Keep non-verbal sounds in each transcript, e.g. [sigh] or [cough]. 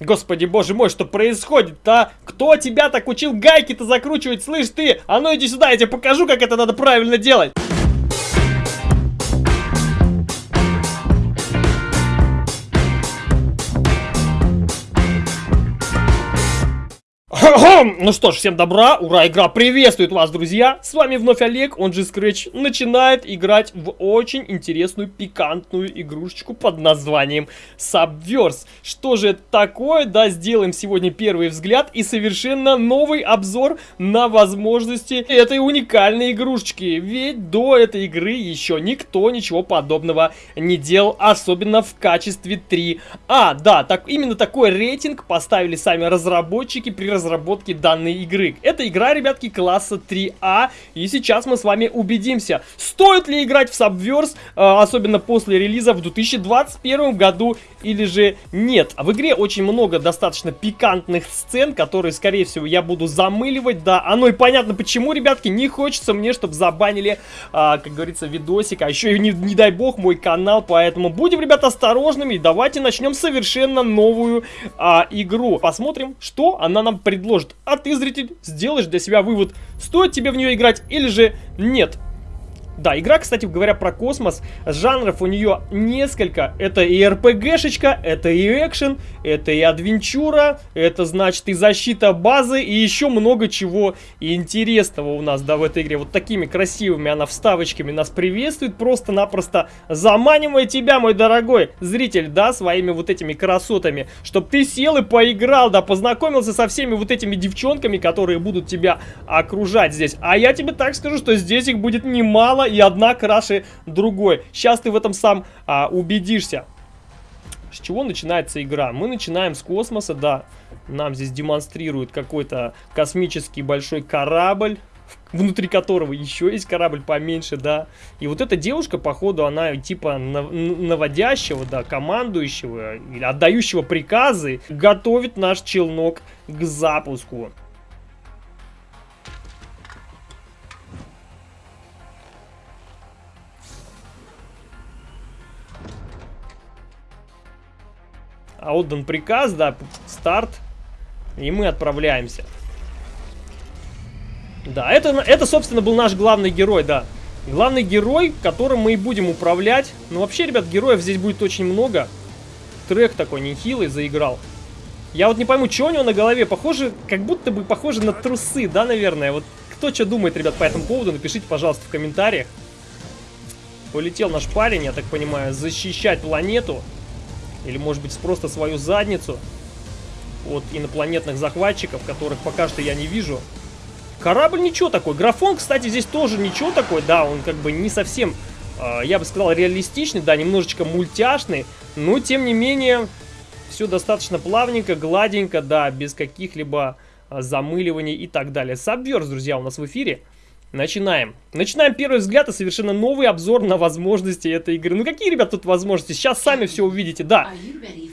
Господи, боже мой, что происходит-то? Кто тебя так учил гайки-то закручивать? Слышь ты, а ну иди сюда, я тебе покажу, как это надо правильно делать. Ну что ж, всем добра, ура, игра приветствует вас, друзья! С вами вновь Олег, он же Scratch, начинает играть в очень интересную, пикантную игрушечку под названием Subverse. Что же это такое? Да, сделаем сегодня первый взгляд и совершенно новый обзор на возможности этой уникальной игрушечки. Ведь до этой игры еще никто ничего подобного не делал, особенно в качестве 3. А, да, так, именно такой рейтинг поставили сами разработчики при разработке разработки данной игры. Это игра, ребятки, класса 3А, и сейчас мы с вами убедимся, стоит ли играть в Subverse, э, особенно после релиза в 2021 году, или же нет. В игре очень много достаточно пикантных сцен, которые, скорее всего, я буду замыливать, да, оно и понятно почему, ребятки, не хочется мне, чтобы забанили, а, как говорится, видосик, а еще и не, не дай бог мой канал, поэтому будем, ребята, осторожными, давайте начнем совершенно новую а, игру. Посмотрим, что она нам предложит предложит. А ты, зритель, сделаешь для себя вывод, стоит тебе в нее играть или же нет. Да, игра, кстати говоря, про космос. Жанров у нее несколько. Это и РПГшечка, это и экшен, это и адвенчура, это значит и защита базы, и еще много чего интересного у нас, да, в этой игре. Вот такими красивыми она вставочками нас приветствует, просто-напросто заманивая тебя, мой дорогой зритель, да, своими вот этими красотами, чтобы ты сел и поиграл, да, познакомился со всеми вот этими девчонками, которые будут тебя окружать здесь. А я тебе так скажу, что здесь их будет немало, и одна краше другой. Сейчас ты в этом сам а, убедишься. С чего начинается игра? Мы начинаем с космоса, да. Нам здесь демонстрируют какой-то космический большой корабль, внутри которого еще есть корабль поменьше, да. И вот эта девушка, походу, она типа наводящего, да, командующего, или отдающего приказы, готовит наш челнок к запуску. Отдан приказ, да, старт, и мы отправляемся. Да, это, это, собственно, был наш главный герой, да. Главный герой, которым мы и будем управлять. Ну, вообще, ребят, героев здесь будет очень много. Трек такой нехилый заиграл. Я вот не пойму, что у него на голове. Похоже, как будто бы похоже на трусы, да, наверное. Вот кто что думает, ребят, по этому поводу, напишите, пожалуйста, в комментариях. Полетел наш парень, я так понимаю, защищать планету. Или, может быть, просто свою задницу от инопланетных захватчиков, которых пока что я не вижу. Корабль ничего такой. Графон, кстати, здесь тоже ничего такой. Да, он как бы не совсем, э, я бы сказал, реалистичный. Да, немножечко мультяшный. Но, тем не менее, все достаточно плавненько, гладенько. Да, без каких-либо э, замыливаний и так далее. Сабверс, друзья, у нас в эфире. Начинаем. Начинаем первый взгляд и совершенно новый обзор на возможности этой игры. Ну какие, ребят, тут возможности? Сейчас сами все увидите. Да,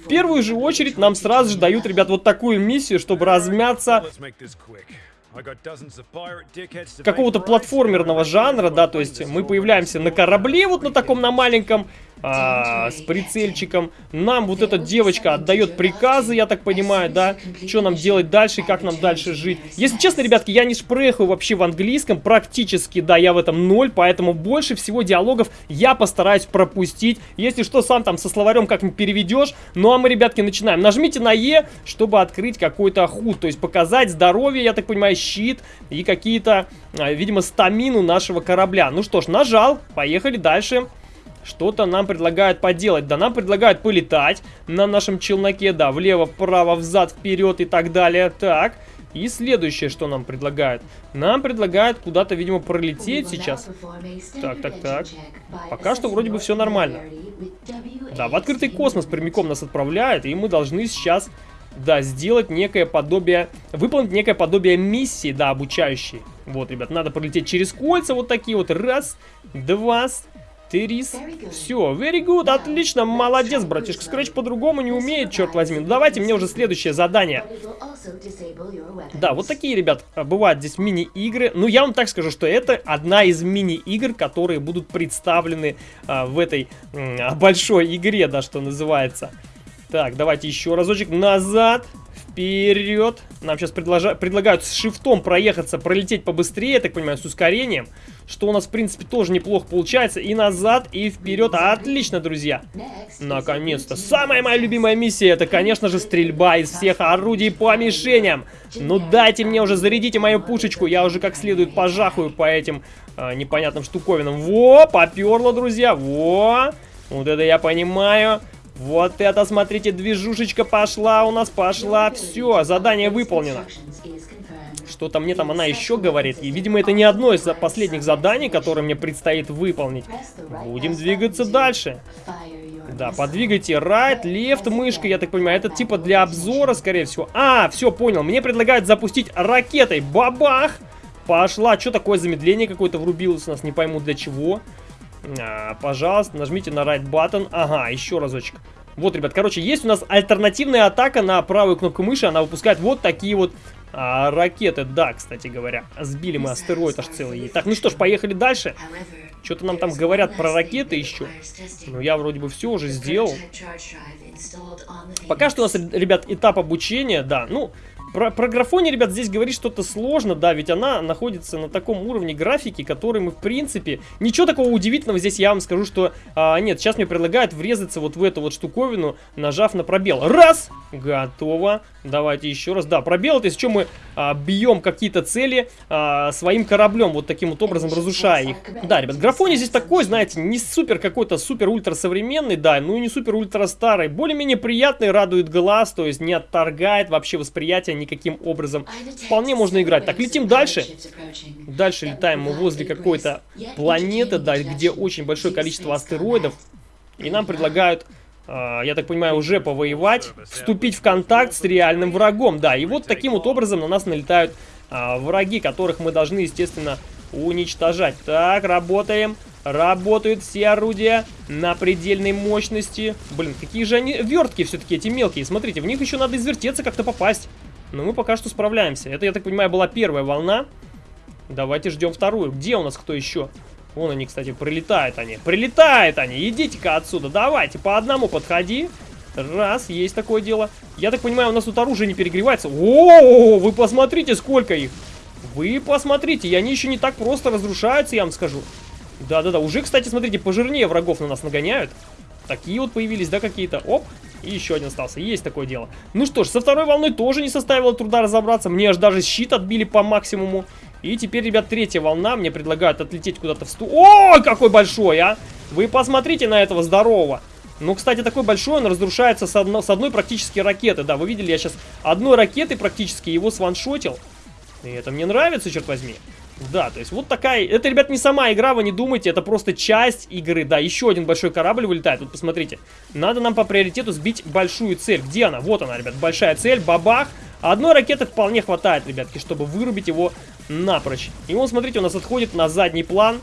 в первую же очередь нам сразу же дают, ребят, вот такую миссию, чтобы размяться какого-то платформерного жанра, да, то есть мы появляемся на корабле, вот на таком, на маленьком, а, с прицельчиком. Нам вот эта девочка отдает приказы, я так понимаю, да, что нам делать дальше, как нам дальше жить. Если честно, ребятки, я не шпрехаю вообще в английском, практически, да, я в этом ноль, поэтому больше всего диалогов я постараюсь пропустить. Если что, сам там со словарем как-нибудь переведешь. Ну а мы, ребятки, начинаем. Нажмите на Е, чтобы открыть какой-то худ, то есть показать здоровье, я так понимаю, щит и какие-то, а, видимо, стамину нашего корабля. Ну что ж, нажал, поехали дальше. Что-то нам предлагают поделать. Да, нам предлагают полетать на нашем челноке, да, влево, вправо, взад, вперед и так далее. Так, и следующее, что нам предлагают. Нам предлагают куда-то, видимо, пролететь сейчас. Так, так, так. Пока что вроде бы все нормально. Да, в открытый космос прямиком нас отправляют, и мы должны сейчас, да, сделать некое подобие, выполнить некое подобие миссии, да, обучающей. Вот, ребят, надо пролететь через кольца вот такие вот. Раз, два, ты рис. Все, very good, отлично, молодец, братишка. Scratch по-другому не умеет, черт возьми. Ну, давайте мне уже следующее задание. Да, вот такие, ребят, бывают здесь мини-игры. Ну, я вам так скажу, что это одна из мини-игр, которые будут представлены а, в этой а, большой игре, да, что называется. Так, давайте еще разочек назад, вперед. Нам сейчас предложа... предлагают с шифтом проехаться, пролететь побыстрее, я так понимаю, с ускорением. Что у нас, в принципе, тоже неплохо получается. И назад, и вперед. Отлично, друзья. Наконец-то. Самая моя любимая миссия, это, конечно же, стрельба из всех орудий по мишеням. Ну дайте мне уже, зарядите мою пушечку. Я уже как следует пожахаю по этим а, непонятным штуковинам. Во, поперло, друзья. Во. Вот это я понимаю. Вот это, смотрите, движушечка пошла у нас, пошла. Все, задание выполнено. Что-то мне там она еще говорит. И, видимо, это не одно из последних заданий, которые мне предстоит выполнить. Будем двигаться дальше. Да, подвигайте right, left мышкой, я так понимаю. Это типа для обзора, скорее всего. А, все, понял. Мне предлагают запустить ракетой. Бабах! Пошла. Что такое замедление какое-то врубилось у нас? Не пойму для чего. А, пожалуйста, нажмите на right button. Ага, еще разочек. Вот, ребят, короче, есть у нас альтернативная атака на правую кнопку мыши. Она выпускает вот такие вот а, ракеты. Да, кстати говоря, сбили мы астероид аж целый. Так, ну что ж, поехали дальше. Что-то нам там говорят про ракеты еще. Ну, я вроде бы все уже сделал. Пока что у нас, ребят, этап обучения, да. Ну, про, про графоне, ребят, здесь говорить что-то сложно, да, ведь она находится на таком уровне графики, который мы, в принципе, ничего такого удивительного здесь я вам скажу, что, а, нет, сейчас мне предлагают врезаться вот в эту вот штуковину, нажав на пробел. Раз! Готово. Давайте еще раз. Да, пробел, это из чего мы а, бьем какие-то цели а, своим кораблем, вот таким вот образом разрушая их. Да, ребят, графоне здесь такой, знаете, не супер какой-то супер-ультра современный, да, ну и не супер-ультра старый. Более-менее приятный, радует глаз, то есть не отторгает вообще восприятие никаким образом. Вполне можно играть. Так, летим дальше. Дальше летаем мы возле какой-то планеты, да, где очень большое количество астероидов. И нам предлагают а, я так понимаю, уже повоевать, вступить в контакт с реальным врагом. Да, и вот таким вот образом на нас налетают а, враги, которых мы должны, естественно, уничтожать. Так, работаем. Работают все орудия на предельной мощности. Блин, какие же они вертки все-таки, эти мелкие. Смотрите, в них еще надо извертеться, как-то попасть. Но мы пока что справляемся. Это, я так понимаю, была первая волна. Давайте ждем вторую. Где у нас кто еще? Вон они, кстати, прилетают они. Прилетают они! Идите-ка отсюда, давайте, по одному подходи. Раз, есть такое дело. Я так понимаю, у нас тут оружие не перегревается. О, вы посмотрите, сколько их. Вы посмотрите, и они еще не так просто разрушаются, я вам скажу. Да-да-да, уже, кстати, смотрите, пожирнее врагов на нас нагоняют. Такие вот появились, да, какие-то. Оп, и еще один остался. Есть такое дело. Ну что ж, со второй волной тоже не составило труда разобраться. Мне аж даже щит отбили по максимуму. И теперь, ребят, третья волна. Мне предлагают отлететь куда-то в сту... О, какой большой, а! Вы посмотрите на этого здорового. Ну, кстати, такой большой, он разрушается с, одно, с одной практически ракеты. Да, вы видели, я сейчас одной ракеты практически его сваншотил. И это мне нравится, черт возьми. Да, то есть вот такая... Это, ребят, не сама игра, вы не думайте, это просто часть игры. Да, еще один большой корабль вылетает. Вот посмотрите. Надо нам по приоритету сбить большую цель. Где она? Вот она, ребят, большая цель. Бабах. Одной ракеты вполне хватает, ребятки, чтобы вырубить его напрочь. И он, смотрите, у нас отходит на задний план,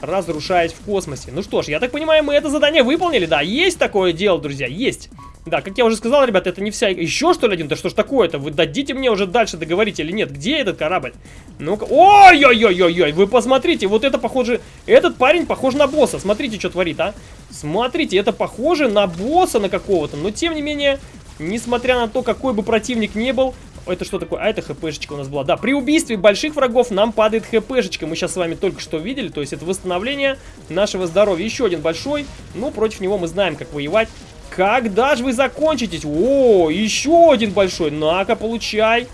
разрушаясь в космосе. Ну что ж, я так понимаю, мы это задание выполнили, да, есть такое дело, друзья, есть. Да, как я уже сказал, ребят, это не вся... Еще что ли один? Да что ж такое-то? Вы дадите мне уже дальше договорить или нет? Где этот корабль? Ну-ка... Ой-ой-ой-ой-ой! Вы посмотрите, вот это похоже... Этот парень похож на босса. Смотрите, что творит, а? Смотрите, это похоже на босса на какого-то. Но, тем не менее, несмотря на то, какой бы противник не был, это что такое? А, это хпшечка у нас была. Да, при убийстве больших врагов нам падает хпшечка. Мы сейчас с вами только что видели. То есть это восстановление нашего здоровья. Еще один большой. Ну, против него мы знаем, как воевать. Когда же вы закончитесь? О, еще один большой. На-ка, получай.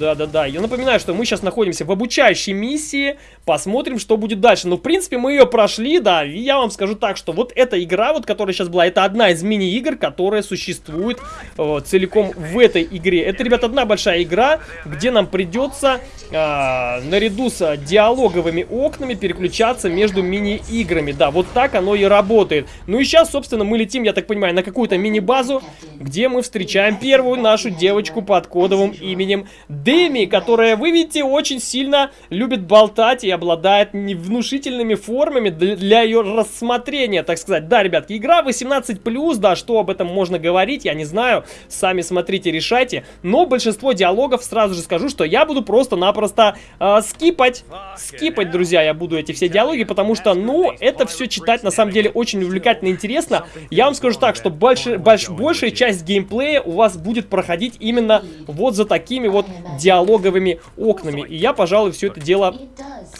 Да-да-да, я напоминаю, что мы сейчас находимся в обучающей миссии, посмотрим, что будет дальше. Ну, в принципе, мы ее прошли, да, и я вам скажу так, что вот эта игра, вот которая сейчас была, это одна из мини-игр, которая существует э, целиком в этой игре. Это, ребят, одна большая игра, где нам придется э, наряду с диалоговыми окнами переключаться между мини-играми. Да, вот так оно и работает. Ну и сейчас, собственно, мы летим, я так понимаю, на какую-то мини-базу, где мы встречаем первую нашу девочку под кодовым именем Дэми, которая, вы видите, очень сильно любит болтать и обладает внушительными формами для ее рассмотрения, так сказать. Да, ребятки, игра 18+, да, что об этом можно говорить, я не знаю, сами смотрите, решайте. Но большинство диалогов, сразу же скажу, что я буду просто-напросто э, скипать, скипать, друзья, я буду эти все диалоги, потому что, ну, это все читать на самом деле очень увлекательно и интересно. Я вам скажу так, что больше, больш, большая часть геймплея у вас будет проходить именно вот за такими вот диалоговыми окнами. И я, пожалуй, все это дело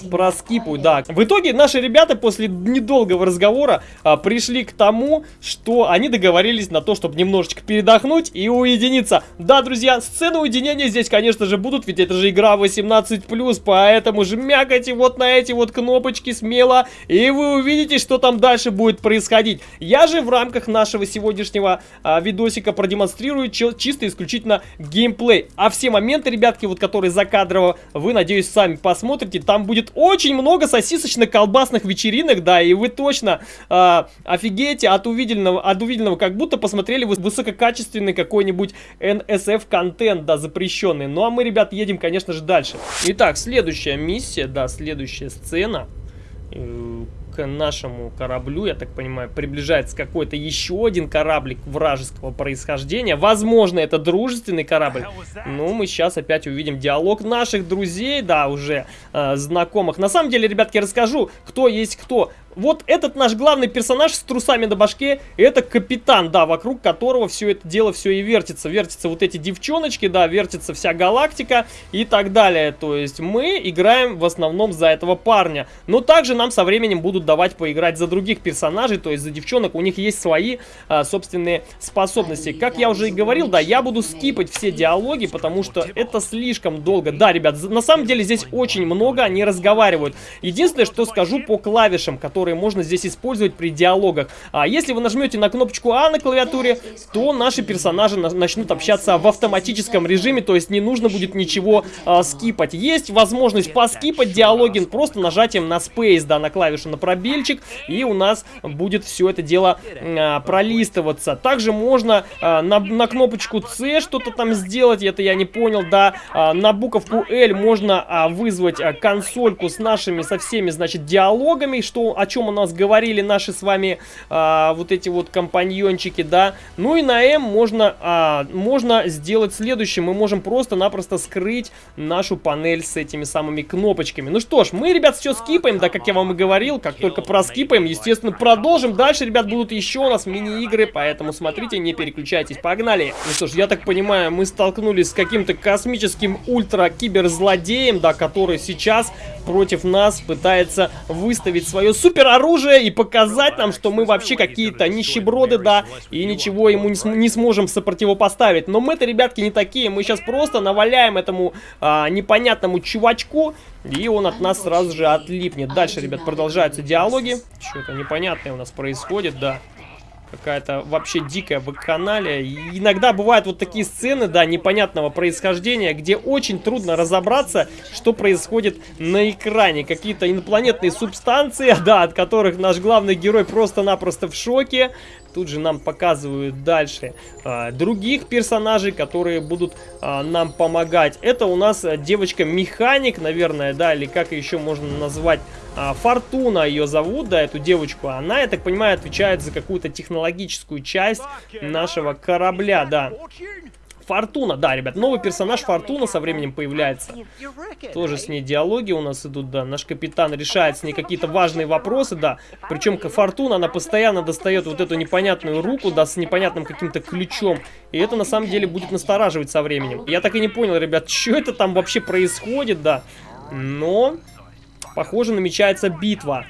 проскипаю, да. В итоге наши ребята после недолгого разговора а, пришли к тому, что они договорились на то, чтобы немножечко передохнуть и уединиться. Да, друзья, сцены уединения здесь, конечно же, будут, ведь это же игра 18+, поэтому жмякайте вот на эти вот кнопочки смело, и вы увидите, что там дальше будет происходить. Я же в рамках нашего сегодняшнего а, видосика продемонстрирую чисто исключительно геймплей. А все моменты, ребятки, вот которые закадрово, вы, надеюсь, сами посмотрите, там будет очень много сосисочно-колбасных вечеринок, да, и вы точно э, офигеете от увиденного, от увиденного, как будто посмотрели высококачественный какой-нибудь NSF-контент, да, запрещенный. Ну, а мы, ребят, едем, конечно же, дальше. Итак, следующая миссия, да, следующая сцена э, к нашему кораблю, я так понимаю, приближается какой-то еще один кораблик вражеского происхождения. Возможно, это дружественный корабль. Ну, мы сейчас опять увидим диалог наших друзей, да, уже э, знакомых. На самом деле, ребятки, расскажу, кто есть кто вот этот наш главный персонаж с трусами на башке, это капитан, да, вокруг которого все это дело все и вертится. Вертятся вот эти девчоночки, да, вертится вся галактика и так далее. То есть мы играем в основном за этого парня. Но также нам со временем будут давать поиграть за других персонажей, то есть за девчонок. У них есть свои а, собственные способности. Как я уже и говорил, да, я буду скипать все диалоги, потому что это слишком долго. Да, ребят, на самом деле здесь очень много они разговаривают. Единственное, что скажу по клавишам, которые которые можно здесь использовать при диалогах. А если вы нажмете на кнопочку А на клавиатуре, то наши персонажи начнут общаться в автоматическом режиме, то есть не нужно будет ничего а, скипать. Есть возможность поскипать диалоги просто нажатием на Space, да, на клавишу на пробельчик, и у нас будет все это дело а, пролистываться. Также можно а, на, на кнопочку C что-то там сделать, это я не понял, да, а, на буковку L можно а, вызвать а, консольку с нашими, со всеми, значит, диалогами, что, о чем чем у нас говорили наши с вами а, вот эти вот компаньончики, да. Ну и на М можно, а, можно сделать следующее. Мы можем просто-напросто скрыть нашу панель с этими самыми кнопочками. Ну что ж, мы, ребят, все скипаем, да, как я вам и говорил. Как только проскипаем, естественно, продолжим. Дальше, ребят, будут еще у нас мини-игры, поэтому смотрите, не переключайтесь. Погнали! Ну что ж, я так понимаю, мы столкнулись с каким-то космическим ультра-киберзлодеем, да, который сейчас против нас пытается выставить свое супер оружие и показать нам, что мы вообще какие-то нищеброды, да, и ничего ему не, см не сможем сопротивопоставить. Но мы-то, ребятки, не такие. Мы сейчас просто наваляем этому а, непонятному чувачку, и он от нас сразу же отлипнет. Дальше, ребят, продолжаются диалоги. Что-то непонятное у нас происходит, да какая-то вообще дикая вакханалия. И иногда бывают вот такие сцены, да, непонятного происхождения, где очень трудно разобраться, что происходит на экране. Какие-то инопланетные субстанции, [laughs] да, от которых наш главный герой просто-напросто в шоке. Тут же нам показывают дальше а, других персонажей, которые будут а, нам помогать. Это у нас девочка-механик, наверное, да, или как еще можно назвать а, Фортуна ее зовут, да, эту девочку. Она, я так понимаю, отвечает за какую-то технологическую часть нашего корабля, да. Фортуна, да, ребят, новый персонаж Фортуна со временем появляется. Тоже с ней диалоги у нас идут, да. Наш капитан решает с ней какие-то важные вопросы, да. Причем Фортуна, она постоянно достает вот эту непонятную руку, да, с непонятным каким-то ключом. И это на самом деле будет настораживать со временем. Я так и не понял, ребят, [laughs] что это там вообще происходит, да. Но Похоже, намечается битва.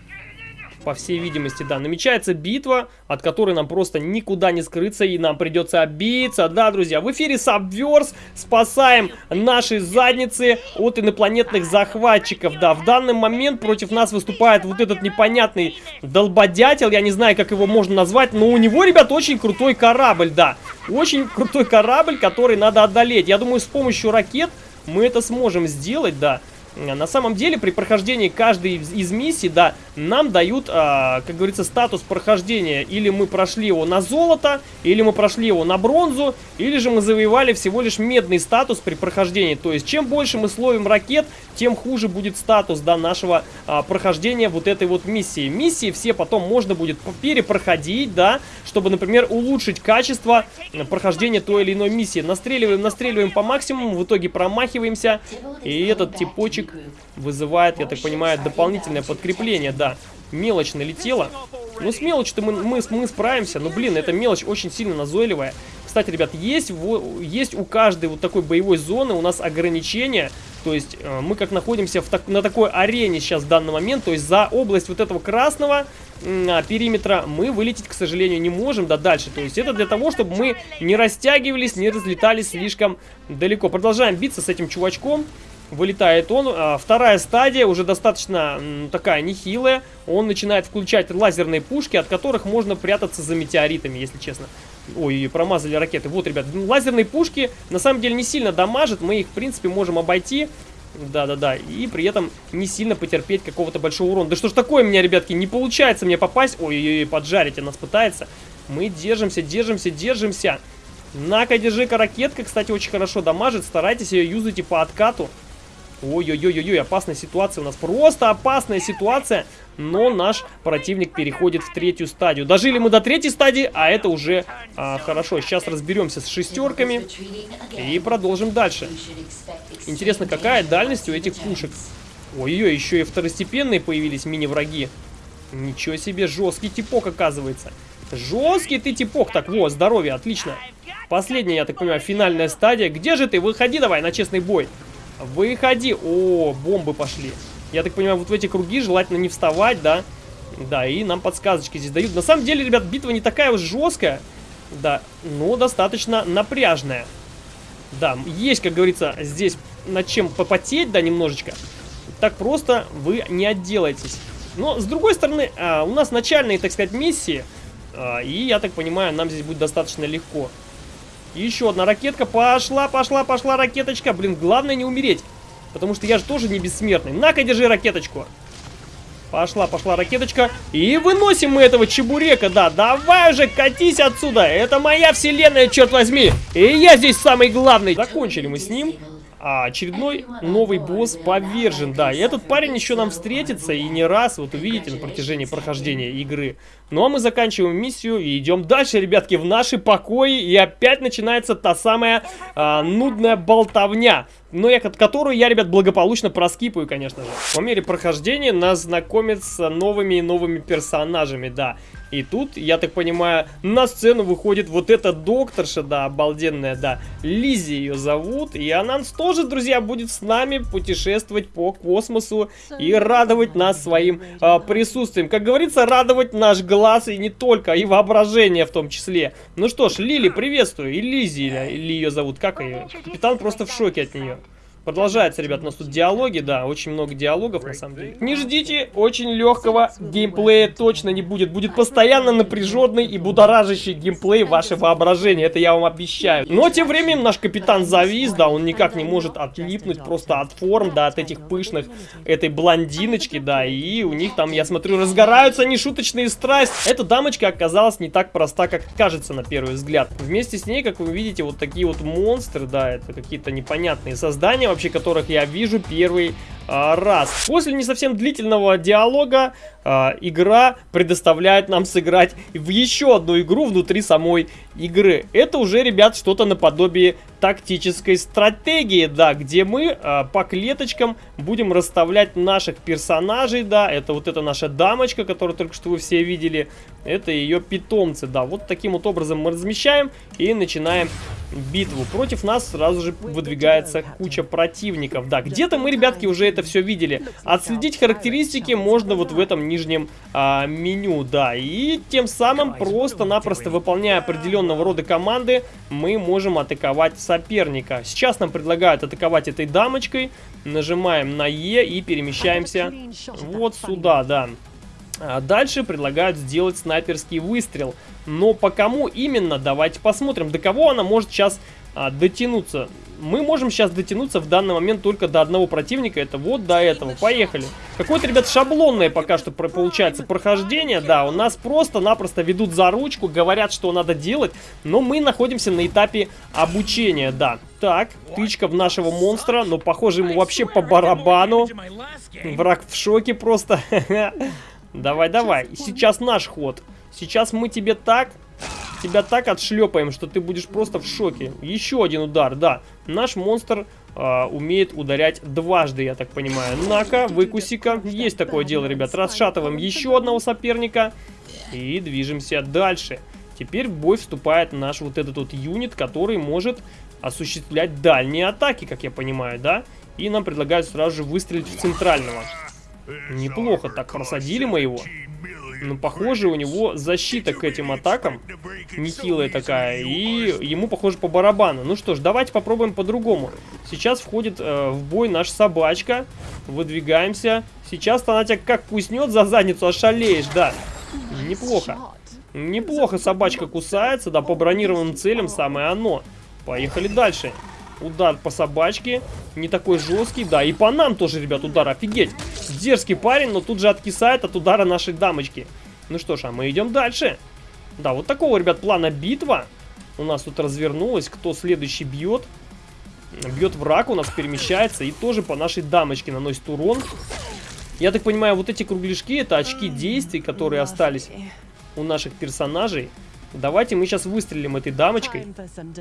По всей видимости, да, намечается битва, от которой нам просто никуда не скрыться, и нам придется обиться. Да, друзья, в эфире Subverse спасаем наши задницы от инопланетных захватчиков. Да, в данный момент против нас выступает вот этот непонятный долбодятел, я не знаю, как его можно назвать, но у него, ребят, очень крутой корабль, да. Очень крутой корабль, который надо одолеть. Я думаю, с помощью ракет мы это сможем сделать, да. На самом деле при прохождении каждой из, миссий, да, нам дают, а, как говорится, статус прохождения. Или мы прошли его на золото, или мы прошли его на бронзу, или же мы завоевали всего лишь медный статус при прохождении. То есть, чем больше мы словим ракет, тем хуже будет статус, да, нашего а, прохождения вот этой вот миссии. Миссии все потом можно будет перепроходить, да, чтобы, например, улучшить качество прохождения той или иной миссии. Настреливаем, настреливаем по максимуму, в итоге промахиваемся, и этот типочек вызывает, я так понимаю, дополнительное подкрепление, да. Мелочь налетела. Ну, с мелочью-то мы, мы, мы справимся. Но, блин, эта мелочь очень сильно назойливая. Кстати, ребят, есть, есть у каждой вот такой боевой зоны у нас ограничения. То есть э, мы как находимся в так, на такой арене сейчас в данный момент. То есть за область вот этого красного э, периметра мы вылететь, к сожалению, не можем, да, дальше. То есть это для того, чтобы мы не растягивались, не разлетались слишком далеко. Продолжаем биться с этим чувачком. Вылетает он. А, вторая стадия уже достаточно такая нехилая. Он начинает включать лазерные пушки, от которых можно прятаться за метеоритами, если честно. Ой, промазали ракеты. Вот, ребят, лазерные пушки на самом деле не сильно дамажат. Мы их, в принципе, можем обойти. Да-да-да, и при этом не сильно потерпеть какого-то большого урона. Да что ж такое меня, ребятки, не получается мне попасть. Ой-ой-ой, поджарить нас пытается. Мы держимся, держимся, держимся. На-ка, держи-ка ракетка, кстати, очень хорошо дамажит. Старайтесь ее юзать и по откату. Ой-ой-ой-ой, опасная ситуация у нас. Просто опасная ситуация. Но наш противник переходит в третью стадию. Дожили мы до третьей стадии, а это уже а, хорошо. Сейчас разберемся с шестерками и продолжим дальше. Интересно, какая дальность у этих пушек? Ой-ой, еще и второстепенные появились мини-враги. Ничего себе, жесткий типок оказывается. Жесткий ты типок. Так, вот, здоровье, отлично. Последняя, я так понимаю, финальная стадия. Где же ты? Выходи давай на честный бой. Выходи. О, бомбы пошли. Я так понимаю, вот в эти круги желательно не вставать, да? Да, и нам подсказочки здесь дают. На самом деле, ребят, битва не такая уж жесткая. Да, но достаточно напряжная. Да, есть, как говорится, здесь над чем попотеть, да, немножечко. Так просто вы не отделаетесь. Но, с другой стороны, а, у нас начальные, так сказать, миссии. А, и, я так понимаю, нам здесь будет достаточно легко. Еще одна ракетка. Пошла, пошла, пошла ракеточка. Блин, главное не умереть. Потому что я же тоже не бессмертный. На-ка, держи ракеточку. Пошла, пошла ракеточка. И выносим мы этого чебурека, да. Давай уже, катись отсюда. Это моя вселенная, черт возьми. И я здесь самый главный. Закончили мы с ним. А очередной новый босс повержен, да. И этот парень еще нам встретится и не раз, вот увидите, на протяжении прохождения игры. Ну а мы заканчиваем миссию и идем дальше, ребятки, в наши покои. И опять начинается та самая а, нудная болтовня. Но я, которую я, ребят, благополучно проскипаю, конечно же. По мере прохождения нас знакомят с новыми и новыми персонажами, да. И тут, я так понимаю, на сцену выходит вот эта докторша, да, обалденная, да, Лизи ее зовут. И она тоже, друзья, будет с нами путешествовать по космосу и радовать нас своим а, присутствием. Как говорится, радовать наш глаз и не только, и воображение в том числе. Ну что ж, Лили, приветствую. И Лизи, или ее зовут, как ее? Капитан просто в шоке от нее. Продолжается, ребят, у нас тут диалоги, да, очень много диалогов на самом деле. Не ждите, очень легкого геймплея точно не будет. Будет постоянно напряженный и будоражащий геймплей ваше воображение, это я вам обещаю. Но тем временем наш капитан завис, да, он никак не может отлипнуть просто от форм, да, от этих пышных, этой блондиночки, да, и у них там, я смотрю, разгораются нешуточные страсти. Эта дамочка оказалась не так проста, как кажется на первый взгляд. Вместе с ней, как вы видите, вот такие вот монстры, да, это какие-то непонятные создания, вообще которых я вижу первый а, раз. После не совсем длительного диалога а, игра предоставляет нам сыграть в еще одну игру внутри самой игры. Это уже, ребят, что-то наподобие тактической стратегии, да, где мы а, по клеточкам будем расставлять наших персонажей, да, это вот эта наша дамочка, которую только что вы все видели, это ее питомцы, да, вот таким вот образом мы размещаем и начинаем битву. Против нас сразу же выдвигается куча противников. Да, где-то мы, ребятки, уже это все видели. Отследить характеристики можно вот в этом нижнем а, меню, да. И тем самым просто-напросто выполняя определенного рода команды, мы можем атаковать соперника. Сейчас нам предлагают атаковать этой дамочкой. Нажимаем на Е и перемещаемся вот сюда, да. А дальше предлагают сделать снайперский выстрел. Но по кому именно, давайте посмотрим. До кого она может сейчас а, дотянуться. Мы можем сейчас дотянуться в данный момент только до одного противника, это вот до этого. Поехали. Какое-то, ребят, шаблонное пока что получается прохождение, да, у нас просто-напросто ведут за ручку, говорят, что надо делать, но мы находимся на этапе обучения, да. Так, тычка в нашего монстра, но похоже ему вообще по барабану. Враг в шоке просто. [laughs] Давай, давай, сейчас наш ход. Сейчас мы тебе так тебя так отшлепаем, что ты будешь просто в шоке. Еще один удар, да. Наш монстр э, умеет ударять дважды, я так понимаю. На-ка, выкуси-ка. Есть такое дело, ребят. Расшатываем еще одного соперника. И движемся дальше. Теперь в бой вступает наш вот этот вот юнит, который может осуществлять дальние атаки, как я понимаю, да? И нам предлагают сразу же выстрелить в центрального. Неплохо так просадили мы его. Но ну, похоже у него защита к этим атакам нехилая такая. И ему похоже по барабану. Ну что ж, давайте попробуем по-другому. Сейчас входит э, в бой наша собачка. Выдвигаемся. Сейчас она тебя как куснет за задницу, ошалеешь, да. Неплохо. Неплохо собачка кусается, да, по бронированным целям самое оно. Поехали дальше. Удар по собачке. Не такой жесткий. Да, и по нам тоже, ребят, удар. Офигеть. Дерзкий парень, но тут же откисает от удара нашей дамочки. Ну что ж, а мы идем дальше. Да, вот такого, ребят, плана битва. У нас тут развернулась. Кто следующий бьет? Бьет враг, у нас перемещается. И тоже по нашей дамочке наносит урон. Я так понимаю, вот эти кругляшки, это очки действий, которые остались у наших персонажей. Давайте мы сейчас выстрелим этой дамочкой.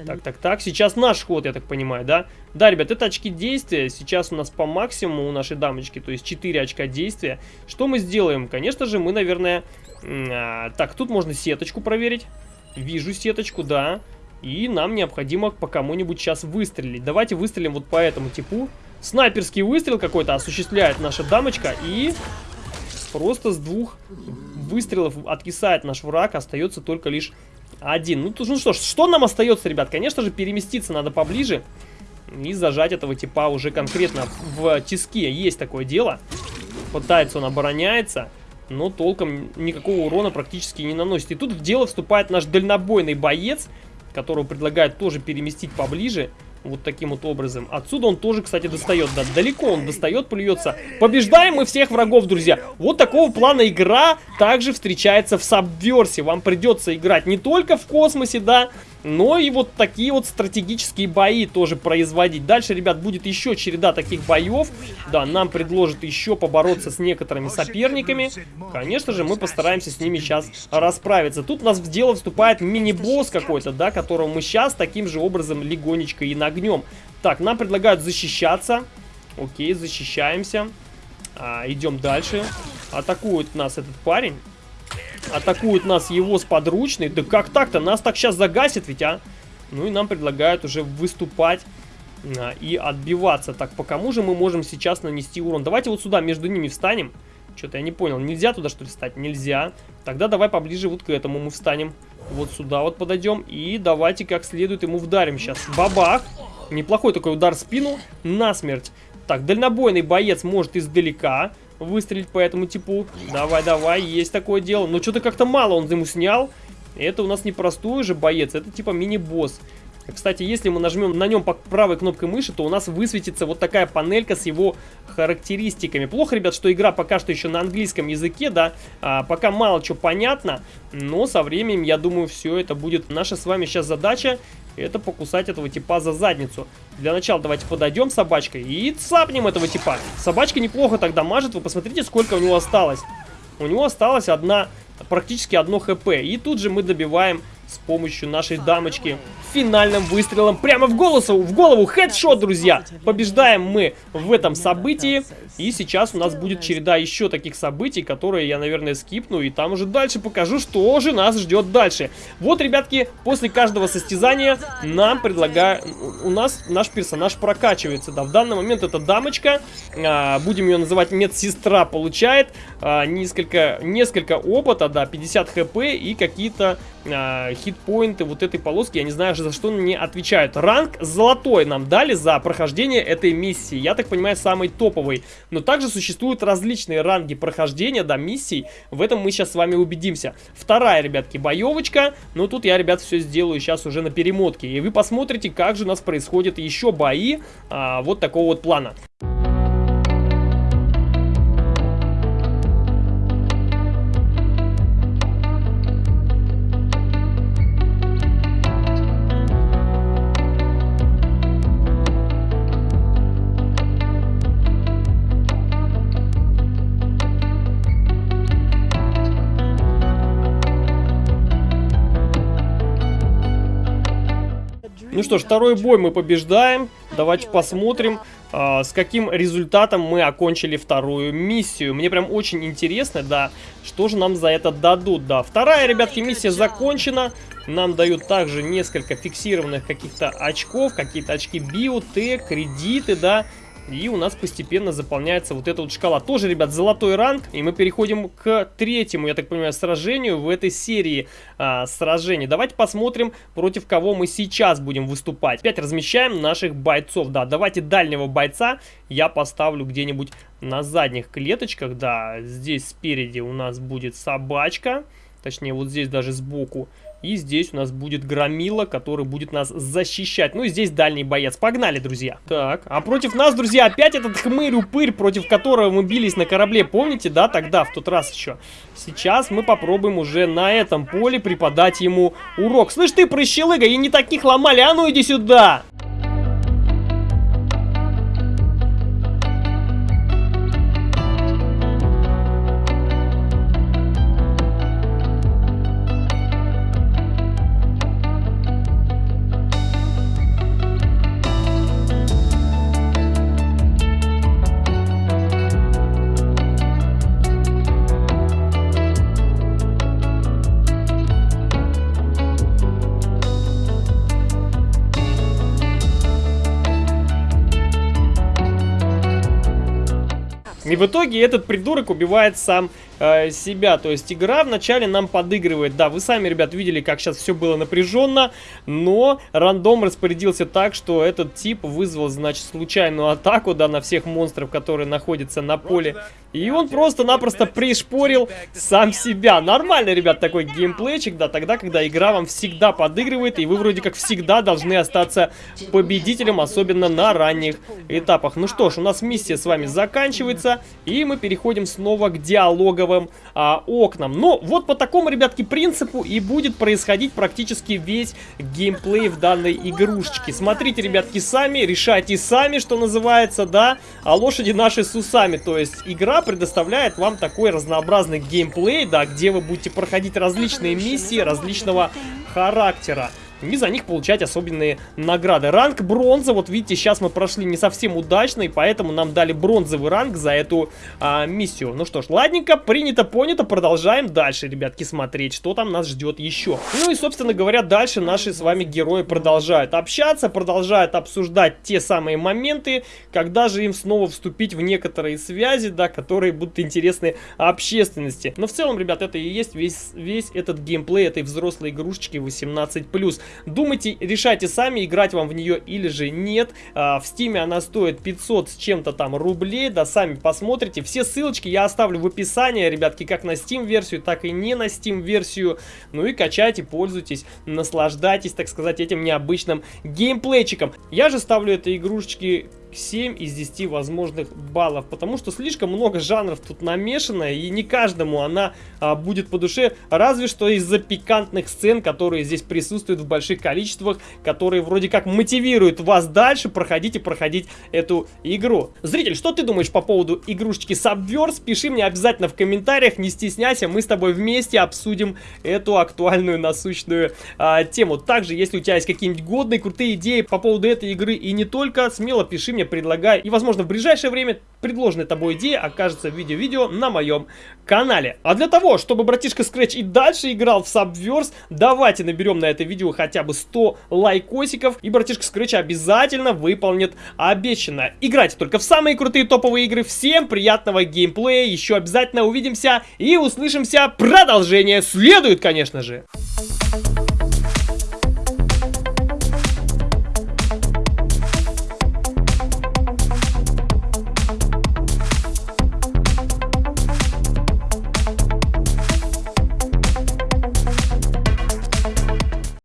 Так, так, так. Сейчас наш ход, я так понимаю, да? Да, ребят, это очки действия. Сейчас у нас по максимуму у нашей дамочки, то есть 4 очка действия. Что мы сделаем? Конечно же, мы, наверное... А, так, тут можно сеточку проверить. Вижу сеточку, да. И нам необходимо по кому-нибудь сейчас выстрелить. Давайте выстрелим вот по этому типу. Снайперский выстрел какой-то осуществляет наша дамочка. И просто с двух выстрелов откисает наш враг, остается только лишь один. Ну, ну что ж, что нам остается, ребят? Конечно же, переместиться надо поближе и зажать этого типа уже конкретно в тиске. Есть такое дело. Пытается он обороняется, но толком никакого урона практически не наносит. И тут в дело вступает наш дальнобойный боец, которого предлагают тоже переместить поближе. Вот таким вот образом. Отсюда он тоже, кстати, достает. Да, далеко он достает, плюется. Побеждаем мы всех врагов, друзья. Вот такого плана игра также встречается в Сабверсе. Вам придется играть не только в космосе, да, но и вот такие вот стратегические бои тоже производить. Дальше, ребят, будет еще череда таких боев. Да, нам предложат еще побороться с некоторыми соперниками. Конечно же, мы постараемся с ними сейчас расправиться. Тут у нас в дело вступает мини-босс какой-то, да, которого мы сейчас таким же образом легонечко и нагнем. Так, нам предлагают защищаться. Окей, защищаемся. А, идем дальше. Атакует нас этот парень. Атакует нас его с подручной. Да как так-то? Нас так сейчас загасит ведь, а? Ну и нам предлагают уже выступать а, и отбиваться. Так, по кому же мы можем сейчас нанести урон? Давайте вот сюда между ними встанем. Что-то я не понял. Нельзя туда что ли встать? Нельзя. Тогда давай поближе вот к этому мы встанем. Вот сюда вот подойдем. И давайте как следует ему вдарим сейчас. Бабах. Неплохой такой удар в спину. Насмерть. Так, дальнобойный боец может издалека выстрелить по этому типу. Давай, давай, есть такое дело. Но что-то как-то мало он ему снял. Это у нас не простой же боец, это типа мини-босс. Кстати, если мы нажмем на нем по правой кнопкой мыши, то у нас высветится вот такая панелька с его характеристиками. Плохо, ребят, что игра пока что еще на английском языке, да, а, пока мало чего понятно, но со временем, я думаю, все это будет наша с вами сейчас задача, это покусать этого типа за задницу. Для начала давайте подойдем собачкой и цапнем этого типа. Собачка неплохо тогда мажет, вы посмотрите, сколько у него осталось. У него осталось одна, практически одно хп, и тут же мы добиваем с помощью нашей дамочки финальным выстрелом прямо в голову, в голову, хедшот, друзья. Побеждаем мы в этом событии, и сейчас у нас будет череда еще таких событий, которые я, наверное, скипну, и там уже дальше покажу, что же нас ждет дальше. Вот, ребятки, после каждого состязания нам предлагают, у нас наш персонаж прокачивается, да, в данный момент это дамочка, а, будем ее называть медсестра, получает а, несколько, несколько опыта, да, 50 хп и какие-то э, хитпоинты вот этой полоски, я не знаю, за что не отвечают. Ранг золотой нам дали за прохождение этой миссии, я так понимаю, самый топовый. Но также существуют различные ранги прохождения, да, миссий, в этом мы сейчас с вами убедимся. Вторая, ребятки, боевочка, но тут я, ребят, все сделаю сейчас уже на перемотке, и вы посмотрите, как же у нас происходят еще бои а, вот такого вот плана. Ну что ж, второй бой мы побеждаем. Давайте посмотрим, э, с каким результатом мы окончили вторую миссию. Мне прям очень интересно, да, что же нам за это дадут. Да, вторая, ребятки, миссия закончена. Нам дают также несколько фиксированных каких-то очков, какие-то очки биотек, кредиты, да. И у нас постепенно заполняется вот эта вот шкала. Тоже, ребят, золотой ранг. И мы переходим к третьему, я так понимаю, сражению в этой серии а, сражений. Давайте посмотрим, против кого мы сейчас будем выступать. Опять размещаем наших бойцов. Да, давайте дальнего бойца я поставлю где-нибудь на задних клеточках. Да, здесь спереди у нас будет собачка. Точнее, вот здесь даже сбоку. И здесь у нас будет Громила, который будет нас защищать. Ну и здесь дальний боец. Погнали, друзья. Так, а против нас, друзья, опять этот хмырь-упырь, против которого мы бились на корабле. Помните, да, тогда, в тот раз еще? Сейчас мы попробуем уже на этом поле преподать ему урок. Слышь ты, прыщелыга, и не таких ломали, а ну иди сюда! В итоге этот придурок убивает сам э, себя. То есть игра вначале нам подыгрывает. Да, вы сами, ребят, видели, как сейчас все было напряженно. Но рандом распорядился так, что этот тип вызвал, значит, случайную атаку, да, на всех монстров, которые находятся на поле. И он просто-напросто пришпорил сам себя. Нормально, ребят, такой геймплейчик, да, тогда, когда игра вам всегда подыгрывает, и вы вроде как всегда должны остаться победителем, особенно на ранних этапах. Ну что ж, у нас миссия с вами заканчивается. И мы переходим снова к диалоговым а, окнам. Но вот по такому, ребятки, принципу и будет происходить практически весь геймплей в данной игрушечке. Смотрите, ребятки, сами, решайте сами, что называется, да, а лошади наши с усами. То есть игра предоставляет вам такой разнообразный геймплей, да, где вы будете проходить различные миссии различного характера и за них получать особенные награды. Ранг бронза, вот видите, сейчас мы прошли не совсем удачно, и поэтому нам дали бронзовый ранг за эту а, миссию. Ну что ж, ладненько, принято, понято, продолжаем дальше, ребятки, смотреть, что там нас ждет еще. Ну и, собственно говоря, дальше наши с вами герои продолжают общаться, продолжают обсуждать те самые моменты, когда же им снова вступить в некоторые связи, да, которые будут интересны общественности. Но в целом, ребят, это и есть весь, весь этот геймплей этой взрослой игрушечки 18+. Думайте, решайте сами, играть вам в нее или же нет. А, в стиме она стоит 500 с чем-то там рублей, да, сами посмотрите. Все ссылочки я оставлю в описании, ребятки, как на Steam версию, так и не на Steam версию. Ну и качайте, пользуйтесь, наслаждайтесь, так сказать, этим необычным геймплейчиком. Я же ставлю этой игрушечки 7 из 10 возможных баллов, потому что слишком много жанров тут намешано, и не каждому она а, будет по душе, разве что из-за пикантных сцен, которые здесь присутствуют в больших количествах, которые вроде как мотивируют вас дальше проходить и проходить эту игру. Зритель, что ты думаешь по поводу игрушечки Subverse? Пиши мне обязательно в комментариях, не стесняйся, мы с тобой вместе обсудим эту актуальную насущную а, тему. Также, если у тебя есть какие-нибудь годные, крутые идеи по поводу этой игры и не только, смело пиши предлагай. И, возможно, в ближайшее время предложенная тобой идея окажется в видео-видео на моем канале. А для того, чтобы братишка Scratch и дальше играл в Subverse, давайте наберем на это видео хотя бы 100 лайкосиков, и братишка Scratch обязательно выполнит обещанное. Играйте только в самые крутые топовые игры. Всем приятного геймплея, еще обязательно увидимся и услышимся. Продолжение следует, конечно же.